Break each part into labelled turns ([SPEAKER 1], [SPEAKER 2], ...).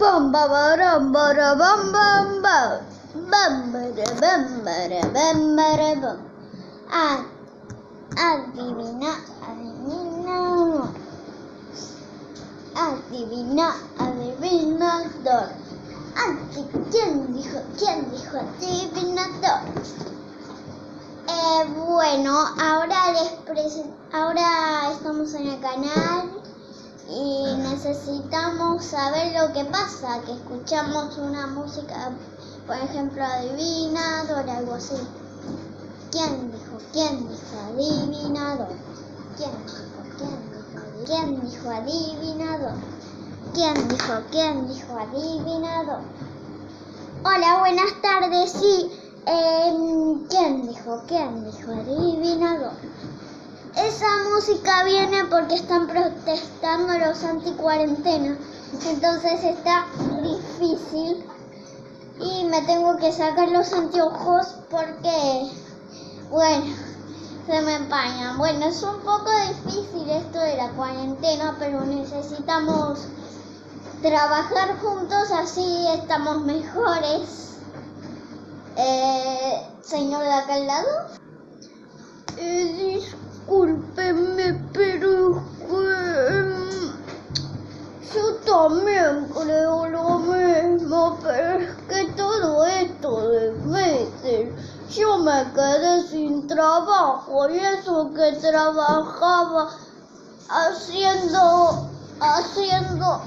[SPEAKER 1] Bam, ba, baram, bara, bam, bam, ba. Bam, bara, bam, bara, bam, bara, bam. Ah, adivina, adivina. Adivina, adivinador. Adi- ¿Quién dijo? ¿Quién dijo adivinador? Eh, bueno, ahora les presen- ahora estamos en el canal y necesitamos saber lo que pasa, que escuchamos una música, por ejemplo, adivinador, algo así. ¿Quién dijo? ¿Quién dijo adivinador? ¿Quién dijo? ¿Quién dijo? ¿Quién dijo adivinador? ¿Quién dijo? ¿Quién dijo adivinador? Hola, buenas tardes, sí. em, ¿Quién dijo? ¿Quién dijo adivinador? Esa música viene porque están protestando los anticuarentena. Entonces está difícil. Y me tengo que sacar los anteojos porque, bueno, se me empañan. Bueno, es un poco difícil esto de la cuarentena, pero necesitamos trabajar juntos, así estamos mejores. Eh, señor de acá al lado. Eh, discúlpeme, pero em, yo también creo lo mismo, pero es que todo esto de meses yo me quedé sin trabajo y eso que trabajaba haciendo, haciendo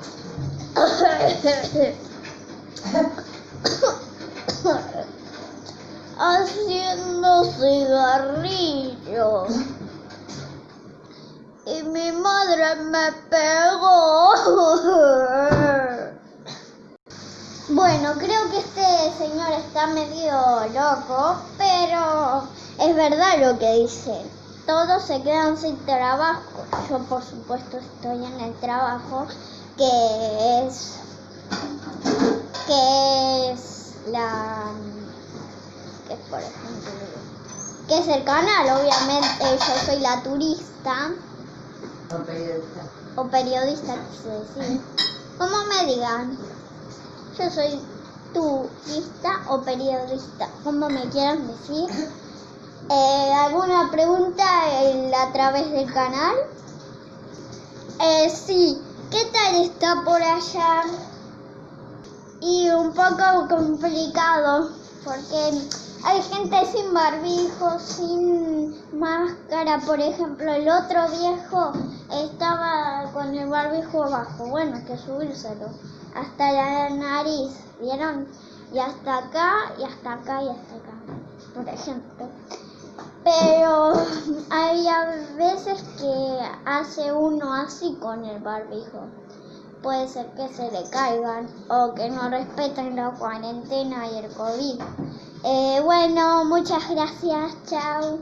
[SPEAKER 1] haciendo cigarrillos. Mi madre me pegó. Bueno, creo que este señor está medio loco, pero es verdad lo que dice. Todos se quedan sin trabajo. Yo por supuesto estoy en el trabajo que es que es la que por ejemplo que es el canal obviamente yo soy la turista
[SPEAKER 2] O periodista.
[SPEAKER 1] o periodista quise decir como me digan. Yo soy turista o periodista como me quieran decir. Eh, alguna pregunta a través del canal. Eh, sí qué tal está por allá y un poco complicado porque hay gente sin barbijo, sin máscara, por ejemplo, el otro viejo barbijo abajo, bueno, hay que subírselo hasta la nariz, ¿vieron? Y hasta acá, y hasta acá, y hasta acá, por ejemplo. Pero hay a veces que hace uno así con el barbijo puede ser que se le caigan o que no respeten la cuarentena y el COVID. Eh, bueno, muchas gracias, chao.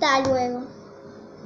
[SPEAKER 1] Hasta luego.